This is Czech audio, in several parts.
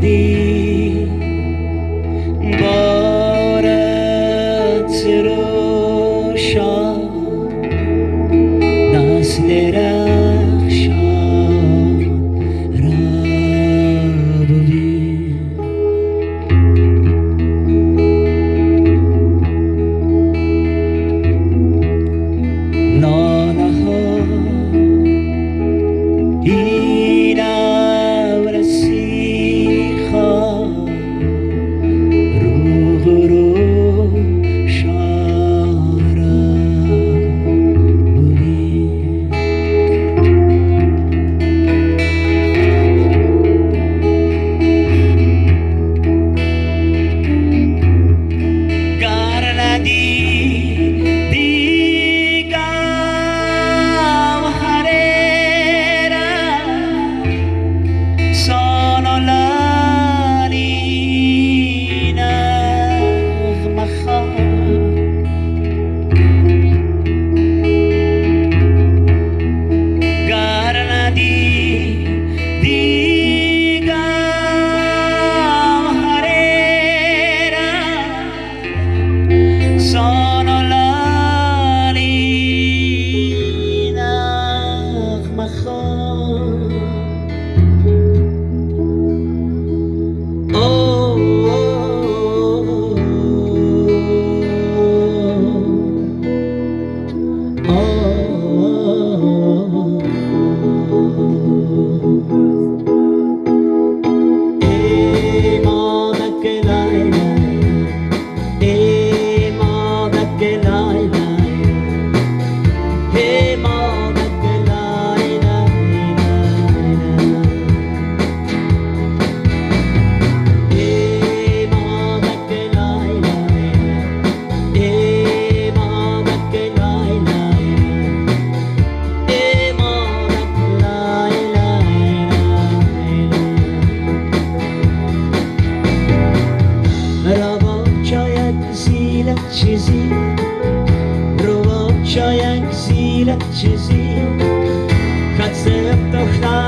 Lady. cizí, růvoča jak zírat cizí, chce to chnát.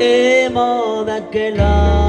emo d'aquella